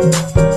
Thank